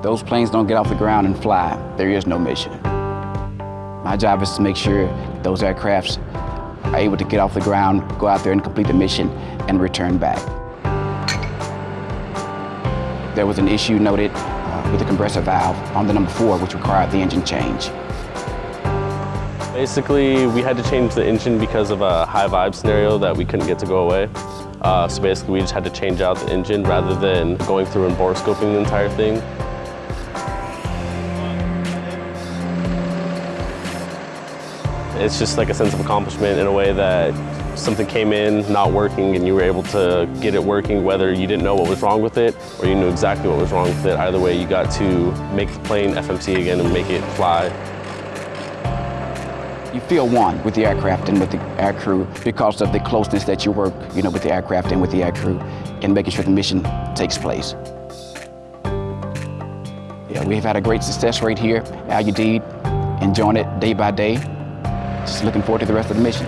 Those planes don't get off the ground and fly. There is no mission. My job is to make sure those aircrafts are able to get off the ground, go out there and complete the mission, and return back. There was an issue noted uh, with the compressor valve on the number four, which required the engine change. Basically, we had to change the engine because of a high vibe scenario that we couldn't get to go away. Uh, so basically, we just had to change out the engine rather than going through and bore scoping the entire thing. It's just like a sense of accomplishment in a way that something came in not working and you were able to get it working whether you didn't know what was wrong with it or you knew exactly what was wrong with it. Either way, you got to make the plane FMC again and make it fly. You feel one with the aircraft and with the air crew because of the closeness that you work, you know, with the aircraft and with the air crew in making sure the mission takes place. Yeah, we've had a great success rate here, Al Udeid, enjoying it day by day. Just looking forward to the rest of the mission.